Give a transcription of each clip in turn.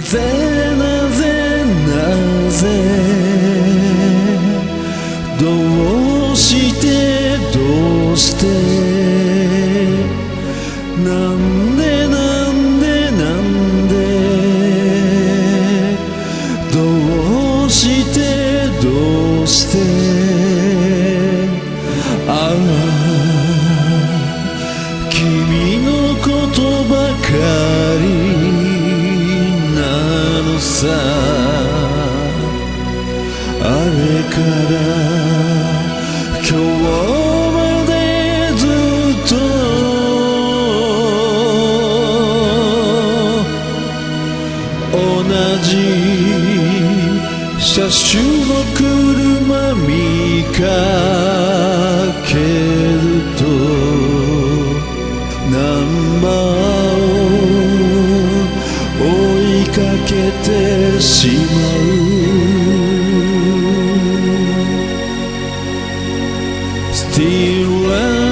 ぜなぜなぜどうしてどうしてさあれから今日までずっと同じ車種てしまう Still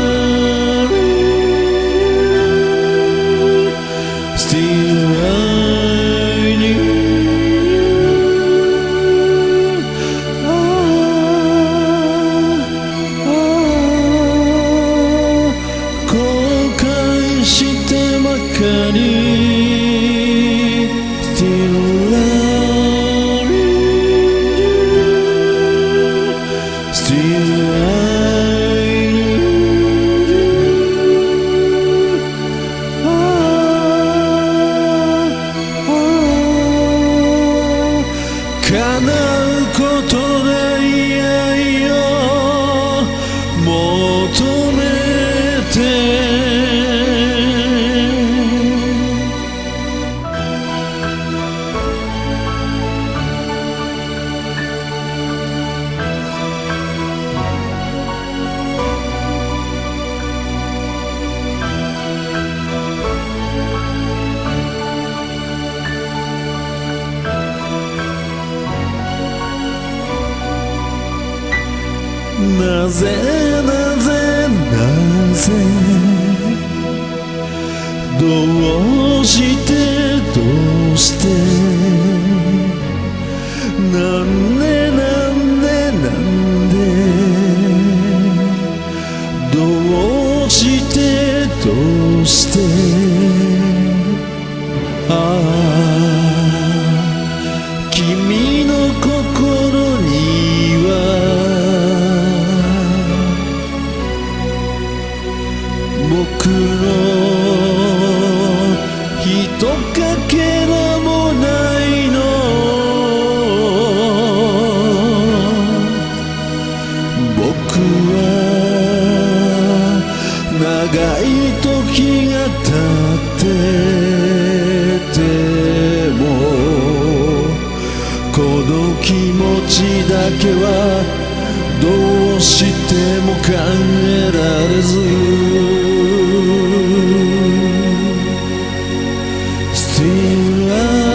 なぜなぜなぜどうしてどうして何年ちだけはどうしても考えられず Still loving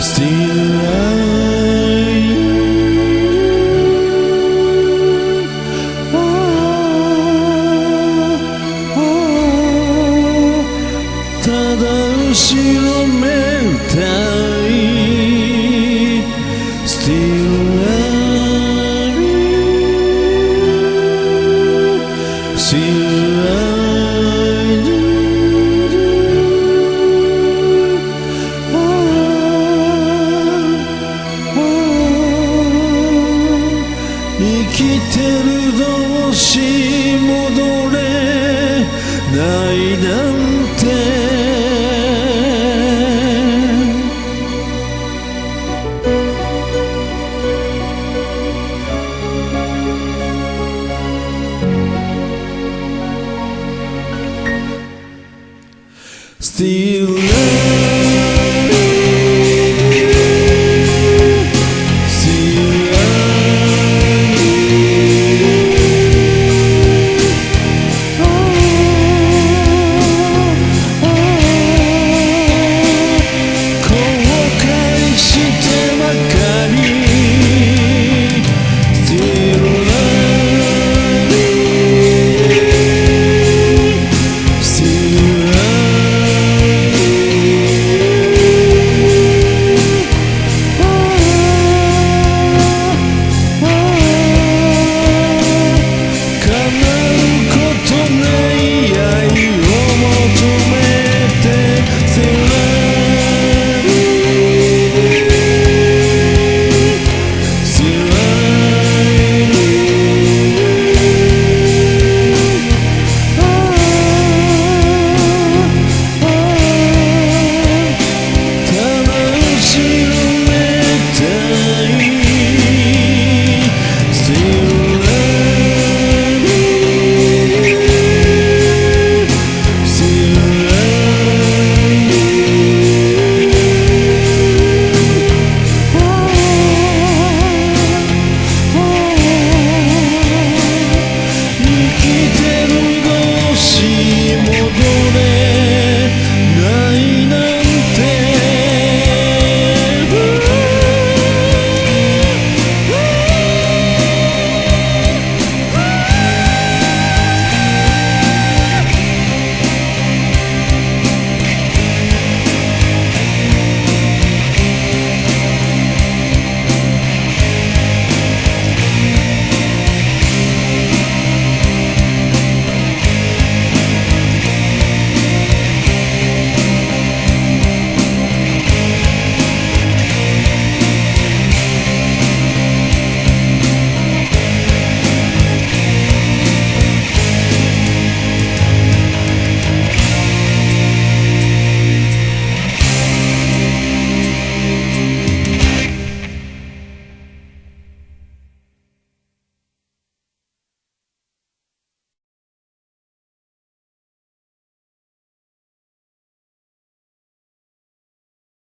Still loving てるどうし戻れないな「